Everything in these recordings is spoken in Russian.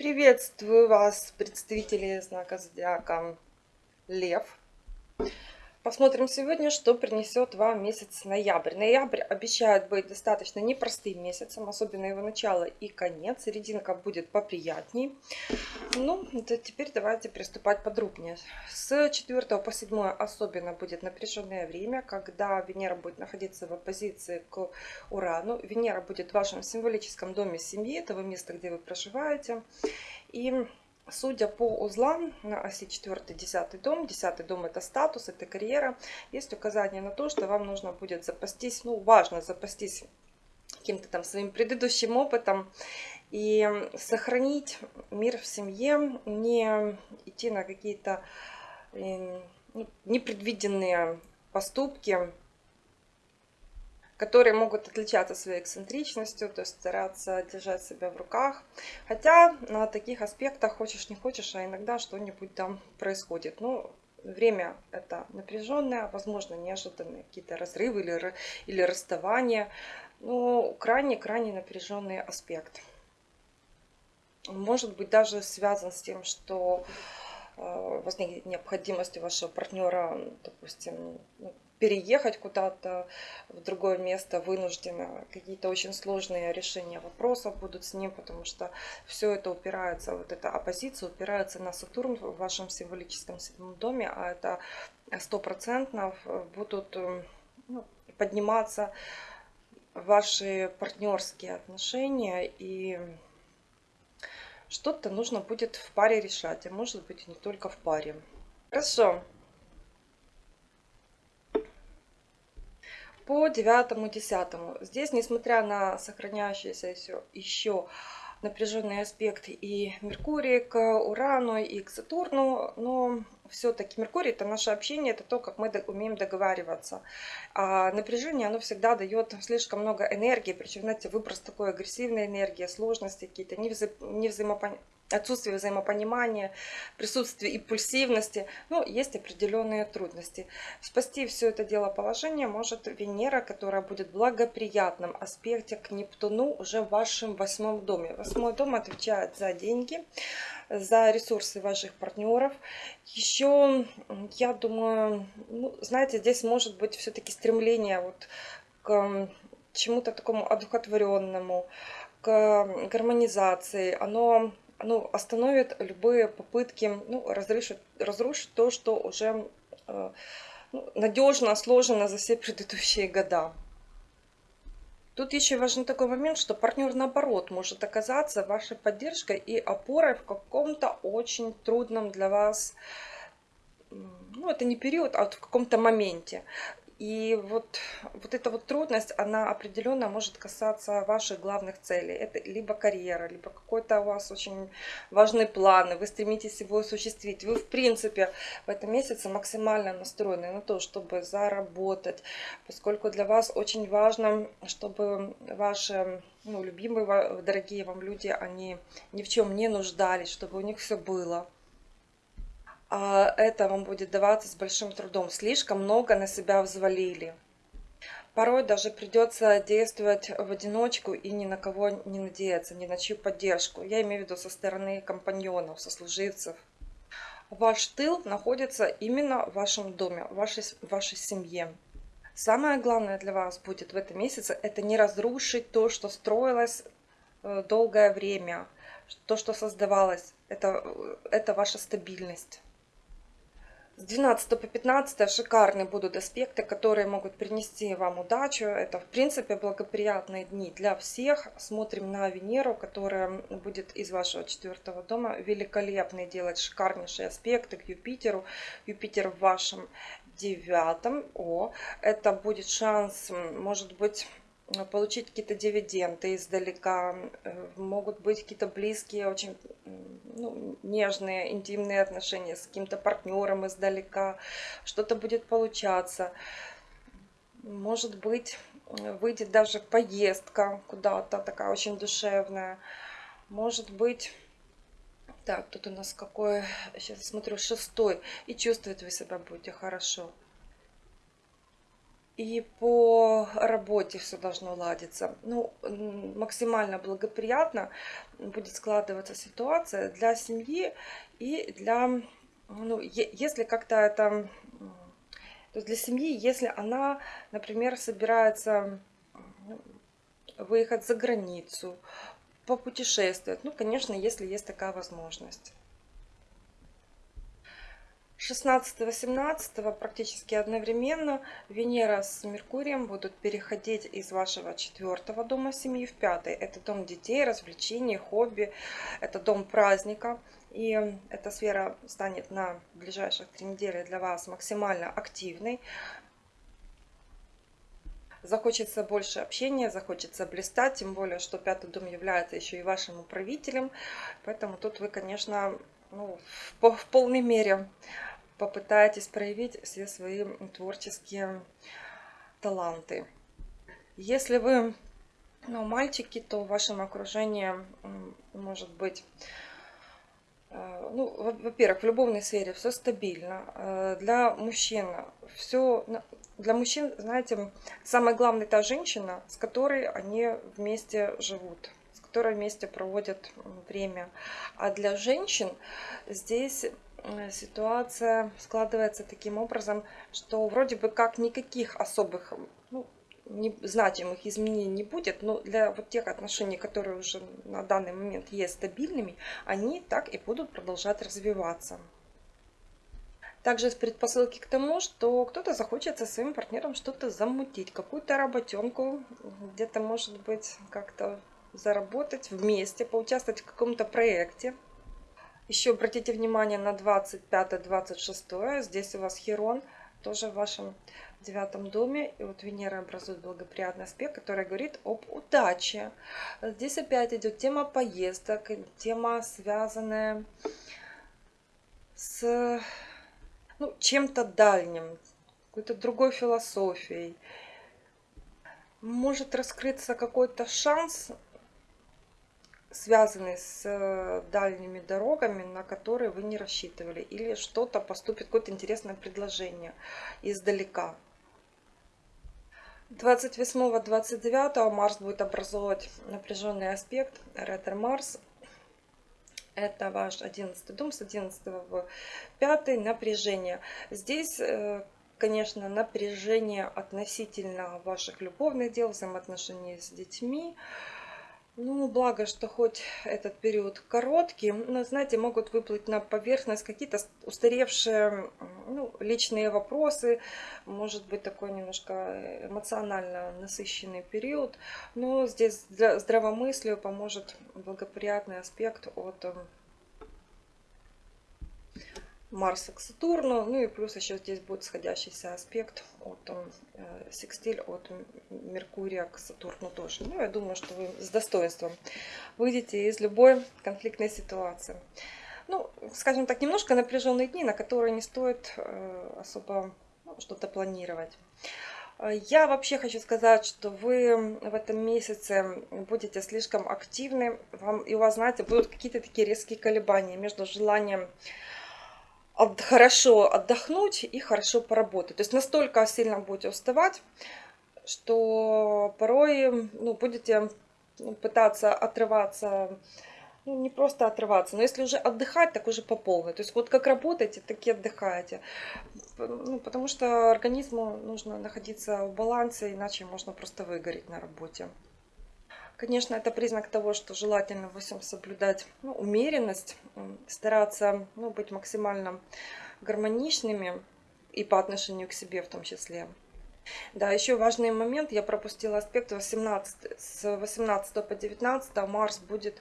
Приветствую вас, представители знака зодиака Лев. Посмотрим сегодня, что принесет вам месяц ноябрь. Ноябрь обещает быть достаточно непростым месяцем, особенно его начало и конец. Серединка будет поприятней. Ну, да теперь давайте приступать подробнее. С 4 по 7 особенно будет напряженное время, когда Венера будет находиться в оппозиции к Урану. Венера будет в вашем символическом доме семьи, того места, где вы проживаете. И Судя по узлам на оси 4-10 дом, 10 дом это статус, это карьера, есть указание на то, что вам нужно будет запастись, ну важно запастись каким-то там своим предыдущим опытом и сохранить мир в семье, не идти на какие-то ну, непредвиденные поступки, которые могут отличаться своей эксцентричностью, то есть стараться держать себя в руках. Хотя на таких аспектах хочешь не хочешь, а иногда что-нибудь там происходит. Ну, время это напряженное, возможно, неожиданные какие-то разрывы или, или расставания. Но крайне-крайне напряженный аспект. Может быть даже связан с тем, что э, возникнет необходимость у вашего партнера, допустим, ну, переехать куда-то в другое место вынужденно. Какие-то очень сложные решения вопросов будут с ним, потому что все это упирается, вот эта оппозиция упирается на Сатурн в вашем символическом седьмом доме, а это стопроцентно будут ну, подниматься ваши партнерские отношения и что-то нужно будет в паре решать, а может быть и не только в паре. Хорошо. По девятому десятому здесь несмотря на сохраняющиеся еще, еще напряженные аспекты и Меркурий к Урану и к Сатурну, но все-таки Меркурий это наше общение, это то, как мы умеем договариваться. А напряжение, оно всегда дает слишком много энергии, причем, знаете, выброс такой агрессивной энергии, сложности какие-то, невза невзаимопонимания отсутствие взаимопонимания, присутствие импульсивности, ну, есть определенные трудности. Спасти все это дело положение может Венера, которая будет в благоприятном аспекте к Нептуну уже в вашем восьмом доме. Восьмой дом отвечает за деньги, за ресурсы ваших партнеров. Еще, я думаю, ну, знаете, здесь может быть все-таки стремление вот к чему-то такому одухотворенному, к гармонизации. Оно ну, остановит любые попытки ну, разрушить, разрушить то, что уже э, ну, надежно сложено за все предыдущие года. Тут еще важен такой момент, что партнер наоборот может оказаться вашей поддержкой и опорой в каком-то очень трудном для вас, ну это не период, а вот в каком-то моменте. И вот, вот эта вот трудность, она определенно может касаться ваших главных целей. Это либо карьера, либо какой-то у вас очень важный план, и вы стремитесь его осуществить. Вы, в принципе, в этом месяце максимально настроены на то, чтобы заработать, поскольку для вас очень важно, чтобы ваши ну, любимые, дорогие вам люди, они ни в чем не нуждались, чтобы у них все было это вам будет даваться с большим трудом. Слишком много на себя взвалили. Порой даже придется действовать в одиночку и ни на кого не надеяться, ни на чью поддержку. Я имею в виду со стороны компаньонов, сослуживцев. Ваш тыл находится именно в вашем доме, в вашей, в вашей семье. Самое главное для вас будет в этом месяце – это не разрушить то, что строилось э, долгое время, то, что создавалось. Это, э, это ваша стабильность. С 12 по 15 шикарные будут аспекты, которые могут принести вам удачу. Это, в принципе, благоприятные дни для всех. Смотрим на Венеру, которая будет из вашего четвертого дома. Великолепные делать шикарнейшие аспекты к Юпитеру. Юпитер в вашем девятом. О, это будет шанс, может быть, получить какие-то дивиденды издалека, э, могут быть какие-то близкие, очень ну, нежные, интимные отношения с каким-то партнером издалека, что-то будет получаться. Может быть, выйдет даже поездка куда-то, такая очень душевная. Может быть, так, тут у нас какой, сейчас смотрю, шестой, и чувствовать вы себя будете хорошо. И по работе все должно ладиться. Ну, максимально благоприятно будет складываться ситуация для семьи и для, ну, если как-то это, то для семьи, если она, например, собирается выехать за границу, попутешествовать, ну, конечно, если есть такая возможность. 16-18 практически одновременно Венера с Меркурием будут переходить из вашего четвертого дома семьи в пятый. Это дом детей, развлечений, хобби, это дом праздника. И эта сфера станет на ближайших три недели для вас максимально активной. Захочется больше общения, захочется блистать, тем более, что пятый дом является еще и вашим управителем. Поэтому тут вы, конечно, ну, в, в полной мере попытаетесь проявить все свои творческие таланты. Если вы ну, мальчики, то в вашем окружении может быть э, ну, во-первых, в любовной сфере все стабильно. Э, для мужчин все... Для мужчин, знаете, самое главное та женщина, с которой они вместе живут, с которой вместе проводят время. А для женщин здесь ситуация складывается таким образом, что вроде бы как никаких особых ну, не, значимых изменений не будет, но для вот тех отношений, которые уже на данный момент есть стабильными, они так и будут продолжать развиваться. Также с предпосылки к тому, что кто-то захочет со своим партнером что-то замутить, какую-то работенку, где-то может быть как-то заработать вместе, поучаствовать в каком-то проекте. Еще обратите внимание на 25-26. Здесь у вас Херон, тоже в вашем девятом доме. И вот Венера образует благоприятный аспект, который говорит об удаче. Здесь опять идет тема поездок, тема, связанная с ну, чем-то дальним, какой-то другой философией. Может раскрыться какой-то шанс связанный с э, дальними дорогами, на которые вы не рассчитывали. Или что-то поступит, какое-то интересное предложение издалека. 28-29 Марс будет образовывать напряженный аспект Ретро-Марс. Это ваш 11 дом с 11 в 5 напряжение. Здесь, э, конечно, напряжение относительно ваших любовных дел, взаимоотношений с детьми. Ну, благо, что хоть этот период короткий, но, знаете, могут выплыть на поверхность какие-то устаревшие ну, личные вопросы, может быть такой немножко эмоционально насыщенный период, но здесь здравомыслию поможет благоприятный аспект от Марса к Сатурну. Ну и плюс еще здесь будет сходящийся аспект от э, секстиль от Меркурия к Сатурну тоже. Ну, я думаю, что вы с достоинством выйдете из любой конфликтной ситуации. Ну, скажем так, немножко напряженные дни, на которые не стоит э, особо ну, что-то планировать. Я вообще хочу сказать, что вы в этом месяце будете слишком активны, вам, и у вас, знаете, будут какие-то такие резкие колебания между желанием от, хорошо отдохнуть и хорошо поработать. То есть настолько сильно будете уставать, что порой ну, будете ну, пытаться отрываться, ну, не просто отрываться, но если уже отдыхать, так уже по полной. То есть вот как работаете, так и отдыхаете. Ну, потому что организму нужно находиться в балансе, иначе можно просто выгореть на работе. Конечно, это признак того, что желательно во всем соблюдать ну, умеренность, стараться ну, быть максимально гармоничными и по отношению к себе в том числе. Да, еще важный момент, я пропустила аспект 18, с 18 по 19 Марс будет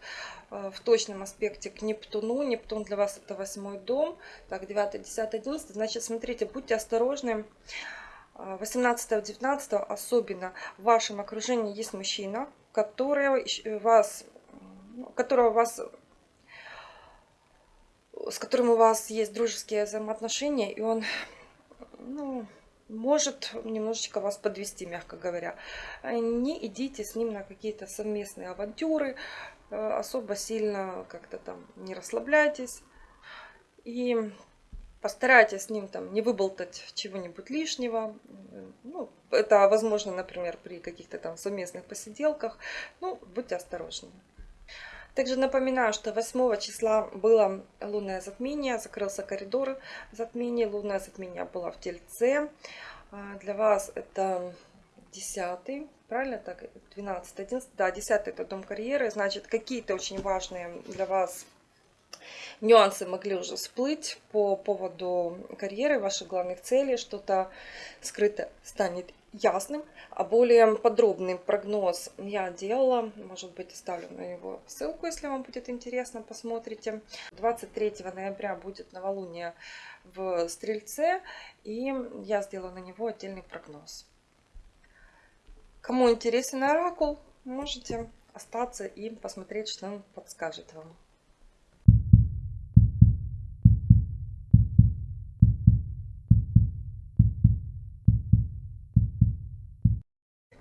э, в точном аспекте к Нептуну. Нептун для вас это восьмой дом, так, 9, 10, 11. Значит, смотрите, будьте осторожны. 18-19 особенно в вашем окружении есть мужчина, которого вас, ну, которого вас, с которым у вас есть дружеские взаимоотношения, и он ну, может немножечко вас подвести, мягко говоря. Не идите с ним на какие-то совместные авантюры, э, особо сильно как-то там не расслабляйтесь. И постарайтесь с ним там не выболтать чего-нибудь лишнего. Ну, Это возможно, например, при каких-то там совместных посиделках. Ну, будьте осторожны. Также напоминаю, что 8 числа было лунное затмение, закрылся коридор затмения. Лунное затмение было в Тельце. А, для вас это 10 правильно так? 12, 11, да, 10 это дом карьеры. Значит, какие-то очень важные для вас нюансы могли уже всплыть по поводу карьеры, ваших главных целей, что-то скрыто станет ясным, а более подробный прогноз я делала, может быть оставлю на него ссылку, если вам будет интересно, посмотрите. 23 ноября будет новолуние в Стрельце, и я сделаю на него отдельный прогноз. Кому интересен оракул, можете остаться и посмотреть, что он подскажет вам.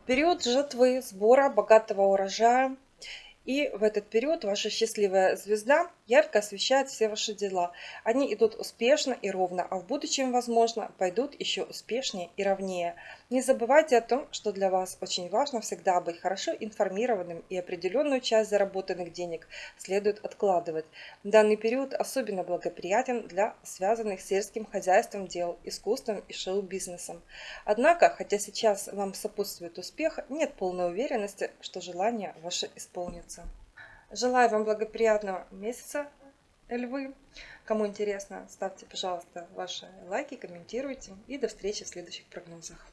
Период жатвы, сбора богатого урожая. И в этот период ваша счастливая звезда ярко освещает все ваши дела. Они идут успешно и ровно, а в будущем, возможно, пойдут еще успешнее и ровнее. Не забывайте о том, что для вас очень важно всегда быть хорошо информированным и определенную часть заработанных денег следует откладывать. Данный период особенно благоприятен для связанных с сельским хозяйством дел, искусством и шоу-бизнесом. Однако, хотя сейчас вам сопутствует успех, нет полной уверенности, что желание ваше исполнится. Желаю вам благоприятного месяца, львы. Кому интересно, ставьте, пожалуйста, ваши лайки, комментируйте. И до встречи в следующих прогнозах.